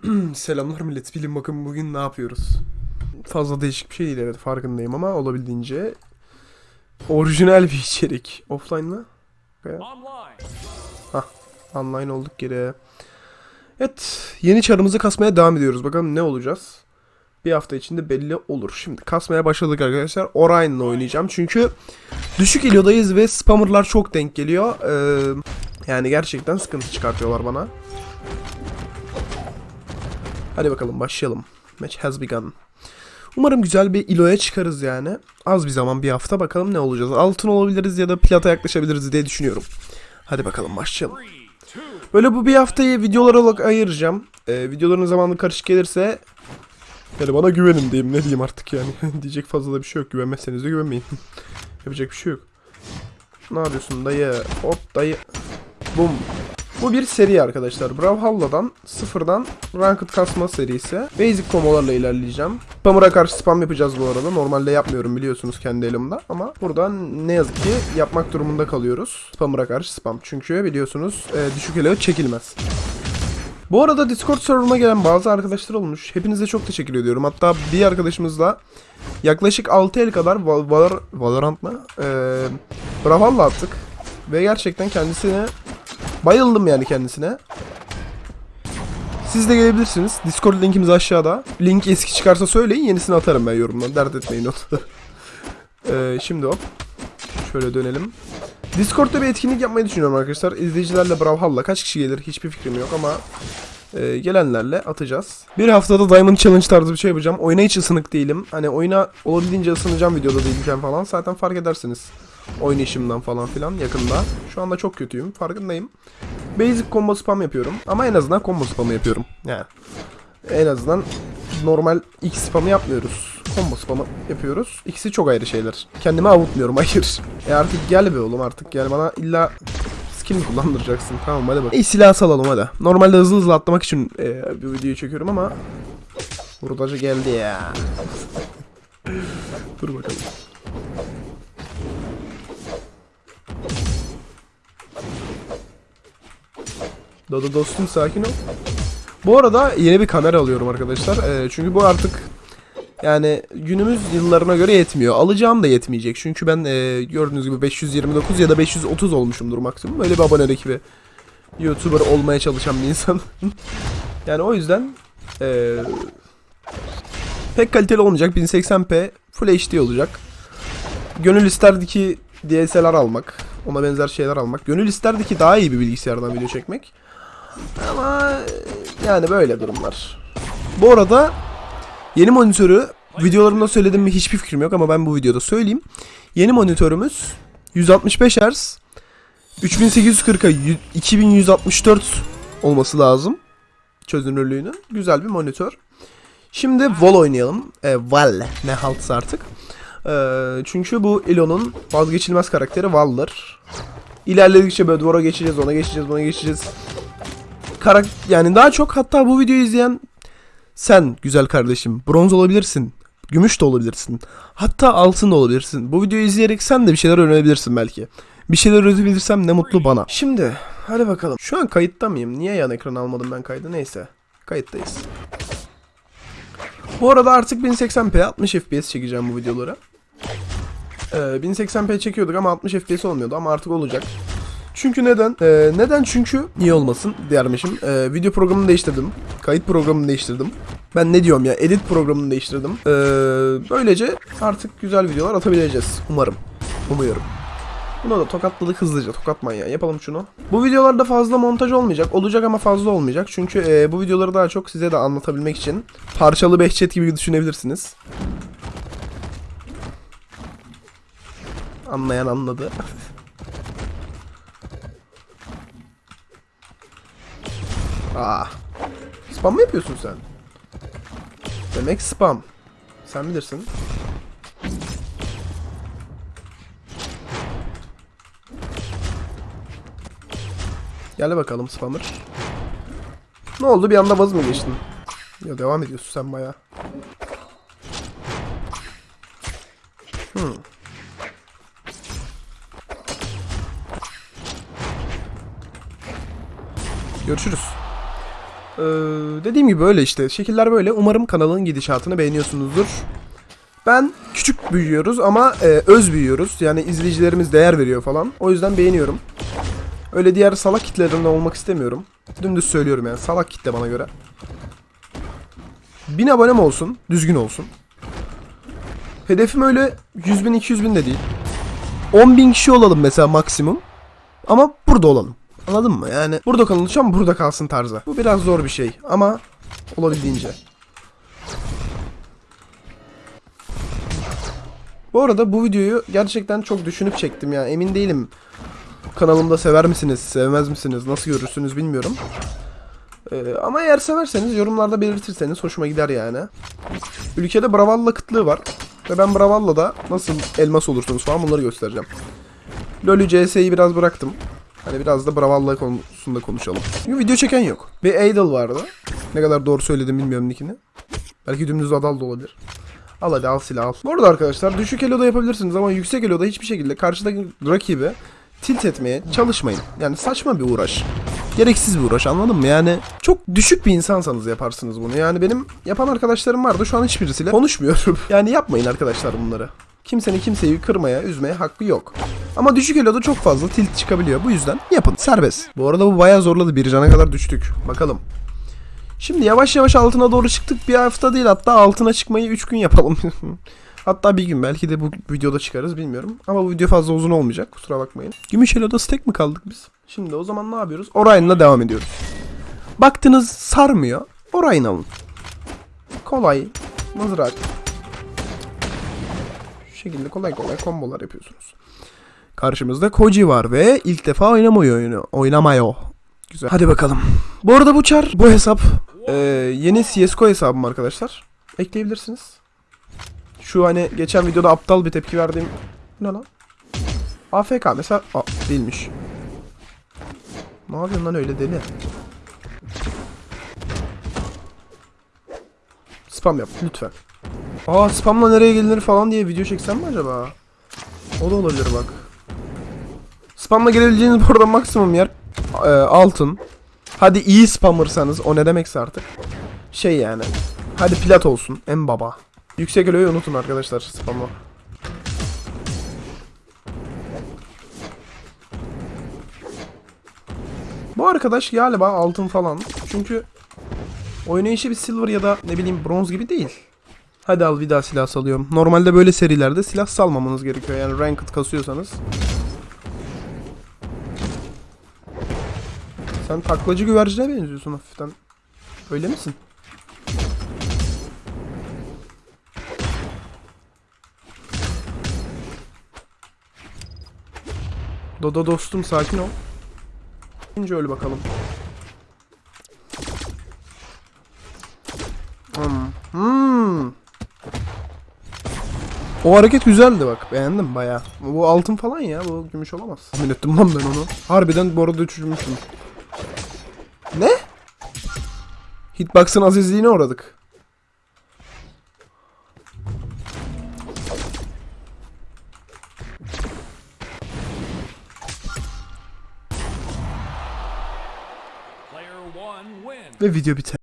Selamlar millet. Bilin bakın bugün ne yapıyoruz. Fazla değişik bir şey değil evet farkındayım ama olabildiğince orijinal bir içerik. Offline mı? Online. Online olduk geri. Evet yeni çarımızı kasmaya devam ediyoruz. Bakalım ne olacağız? Bir hafta içinde belli olur. Şimdi kasmaya başladık arkadaşlar. Orion'la oynayacağım. Çünkü düşük elodayız ve spammerlar çok denk geliyor. Ee, yani gerçekten sıkıntı çıkartıyorlar bana. Hadi bakalım başlayalım. Match has begun. Umarım güzel bir iloya çıkarız yani. Az bir zaman bir hafta bakalım ne olacağız. Altın olabiliriz ya da plata yaklaşabiliriz diye düşünüyorum. Hadi bakalım başlayalım. Böyle bu bir haftayı videolar olarak ayıracağım. Ee, videoların zamanı karışık gelirse yani bana güvenin diyeyim ne diyeyim artık yani. Diyecek fazla da bir şey yok. Güvenmezseniz de güvenmeyin. Yapacak bir şey yok. Ne yapıyorsun dayı? Hop dayı. Bum. Bu bir seri arkadaşlar. Brawlhalla'dan sıfırdan ranked kasma serisi. Basic komolarla ilerleyeceğim. Spammer'a karşı spam yapacağız bu arada. Normalde yapmıyorum biliyorsunuz kendi elimde. Ama buradan ne yazık ki yapmak durumunda kalıyoruz. Spammer'a karşı spam. Çünkü biliyorsunuz e, düşük elo çekilmez. Bu arada Discord serverıma gelen bazı arkadaşlar olmuş. Hepinize çok teşekkür ediyorum. Hatta bir arkadaşımızla yaklaşık 6 el kadar Val- Valor Valorant mı? Ee, Brawlhalla attık. Ve gerçekten kendisine bayıldım yani kendisine. Siz de gelebilirsiniz. Discord linkimiz aşağıda. Link eski çıkarsa söyleyin yenisini atarım ben yorumdan. Dert etmeyin onu. Ee, şimdi hop. Şöyle dönelim. Discord'da bir etkinlik yapmayı düşünüyorum arkadaşlar. İzleyicilerle Brawlhalla kaç kişi gelir hiçbir fikrim yok ama e, gelenlerle atacağız. Bir haftada Diamond Challenge tarzı bir şey yapacağım. Oyuna hiç ısınık değilim. Hani oyuna olabildiğince ısınacağım videoda değilken falan. Zaten fark edersiniz. Oynayışımdan falan filan yakında. Şu anda çok kötüyüm. Farkındayım. Basic combo spam yapıyorum. Ama en azından combo spamı yapıyorum. Yani en azından normal X spamı yapmıyoruz. Combo spamı yapıyoruz. İkisi çok ayrı şeyler. Kendimi avutmuyorum hayır. E artık gel be oğlum artık gel bana illa skill mi kullandıracaksın? Tamam hadi bak. İyi silah salalım hadi. Normalde hızlı hızlı atlamak için e, bir videoyu çekiyorum ama Vurdacı geldi ya. Dur bakalım. Dodo dostum sakin ol. Bu arada yeni bir kamera alıyorum arkadaşlar. Ee, çünkü bu artık yani günümüz yıllarına göre yetmiyor. Alacağım da yetmeyecek. Çünkü ben e, gördüğünüz gibi 529 ya da 530 olmuşumdur maksimum. Böyle bir abonelik bir YouTuber olmaya çalışan bir insan. yani o yüzden e, pek kaliteli olmayacak. 1080p Full HD olacak. Gönül isterdi ki DSLR almak. Ona benzer şeyler almak. Gönül isterdi ki daha iyi bir bilgisayardan video çekmek. Ama yani böyle durumlar. Bu arada yeni monitörü videolarımda söyledim mi hiçbir fikrim yok ama ben bu videoda söyleyeyim. Yeni monitörümüz 165 Hz 3840'a 2164 olması lazım çözünürlüğünün. Güzel bir monitör. Şimdi Vol oynayalım. E, Val ne haltsa artık. E, çünkü bu Elon'un vazgeçilmez karakteri Val'dır. İlerledikçe böyle duvara geçeceğiz, ona geçeceğiz, ona geçeceğiz. Karak yani daha çok hatta bu videoyu izleyen sen güzel kardeşim bronz olabilirsin. Gümüş de olabilirsin. Hatta altın da olabilirsin. Bu videoyu izleyerek sen de bir şeyler öğrenebilirsin belki. Bir şeyler öğrenebilirsem ne mutlu bana. Şimdi hadi bakalım. Şu an kayıtta mıyım? Niye yan ekran almadım ben kaydı? Neyse. Kayıttayız. Bu arada artık 1080p 60 fps çekeceğim bu videoları. Ee, 1080p çekiyorduk ama 60 fps olmuyordu ama artık olacak. Çünkü neden? Ee, neden çünkü niye olmasın diğermişim. Ee, video programını değiştirdim. Kayıt programını değiştirdim. Ben ne diyorum ya edit programını değiştirdim. Ee, böylece artık güzel videolar atabileceğiz. Umarım. Umuyorum. Buna da tokatladık hızlıca. Tokat manyağı. Yapalım şunu. Bu videolarda fazla montaj olmayacak. Olacak ama fazla olmayacak. Çünkü e, bu videoları daha çok size de anlatabilmek için parçalı Behçet gibi düşünebilirsiniz. Anlayan anladı. Aa. Spam mı yapıyorsun sen? Demek spam. Sen bilirsin. Gel bakalım spammer. Ne oldu bir anda vaz mı geçtin? Ya devam ediyorsun sen baya. Hmm. Görüşürüz. Ee, dediğim gibi böyle işte. Şekiller böyle. Umarım kanalın gidişatını beğeniyorsunuzdur. Ben küçük büyüyoruz ama e, öz büyüyoruz. Yani izleyicilerimiz değer veriyor falan. O yüzden beğeniyorum. Öyle diğer salak kitlelerinde olmak istemiyorum. Dümdüz söylüyorum yani. Salak kitle bana göre. 1000 abonem olsun. Düzgün olsun. Hedefim öyle 100 bin 200 bin de değil. 10 bin kişi olalım mesela maksimum. Ama burada olalım. Anladın mı? Yani burada kalınacağım burada kalsın tarzı. Bu biraz zor bir şey ama olabildiğince. Bu arada bu videoyu gerçekten çok düşünüp çektim ya. Emin değilim. Kanalımda sever misiniz, sevmez misiniz, nasıl görürsünüz bilmiyorum. Ee, ama eğer severseniz yorumlarda belirtirseniz hoşuma gider yani. Ülkede Bravalla kıtlığı var. Ve ben Bravalla'da nasıl elmas olursunuz falan bunları göstereceğim. LoL'ü CS'yi biraz bıraktım. Hani biraz da Bravalla konusunda konuşalım. Çünkü video çeken yok. Bir Idol vardı. Ne kadar doğru söyledim bilmiyorum nickini. Belki dümdüz Adal da olabilir. Al hadi al silah al. Bu arada arkadaşlar düşük eloda yapabilirsiniz ama yüksek eloda hiçbir şekilde karşıdaki rakibi tilt etmeye çalışmayın. Yani saçma bir uğraş. Gereksiz bir uğraş anladın mı? Yani çok düşük bir insansanız yaparsınız bunu. Yani benim yapan arkadaşlarım vardı şu an hiçbirisiyle konuşmuyorum. yani yapmayın arkadaşlar bunları. Kimsenin kimseyi kırmaya, üzmeye hakkı yok. Ama düşük eloda çok fazla tilt çıkabiliyor. Bu yüzden yapın. Serbest. Bu arada bu bayağı zorladı. Bir cana kadar düştük. Bakalım. Şimdi yavaş yavaş altına doğru çıktık. Bir hafta değil hatta altına çıkmayı 3 gün yapalım. hatta bir gün belki de bu videoda çıkarız bilmiyorum. Ama bu video fazla uzun olmayacak kusura bakmayın. Gümüş Elo'da stack mi kaldık biz? Şimdi o zaman ne yapıyoruz? Orion'la devam ediyoruz. Baktınız sarmıyor. Orion alın. Kolay. Mızrak. Şekilde kolay kolay kombolar yapıyorsunuz. Karşımızda Koji var ve ilk defa oynamıyor oyunu. Oynamıyor. Güzel. Hadi bakalım. Bu arada bu çar, bu hesap e, yeni CSGO hesabım arkadaşlar. Ekleyebilirsiniz. Şu hani geçen videoda aptal bir tepki verdiğim ne lan? AFK mesela Aa, değilmiş. Ne yapıyorsun lan öyle deli? Spam yap lütfen. Aa spamla nereye gelinir falan diye video çeksem mi acaba? O da olabilir bak. Spamla gelebileceğiniz bu arada maksimum yer e, altın. Hadi iyi spamırsanız o ne demekse artık. Şey yani. Hadi plat olsun en baba. Yüksek eloyu unutun arkadaşlar spamla. Bu arkadaş galiba altın falan. Çünkü oynayışı bir silver ya da ne bileyim bronz gibi değil. Hadi al bir daha silah salıyorum. Normalde böyle serilerde silah salmamanız gerekiyor. Yani ranked kasıyorsanız. Sen taklacı güvercine benziyorsun hafiften. Öyle misin? Dodo dostum sakin ol. Önce öyle bakalım. Hmm. Hmm. O hareket güzeldi bak. Beğendim baya. Bu altın falan ya. Bu gümüş olamaz. Tahmin ettim lan ben onu. Harbiden bu arada düşürmüşüm. Ne? Hitbox'ın azizliğine uğradık. Ve video biter.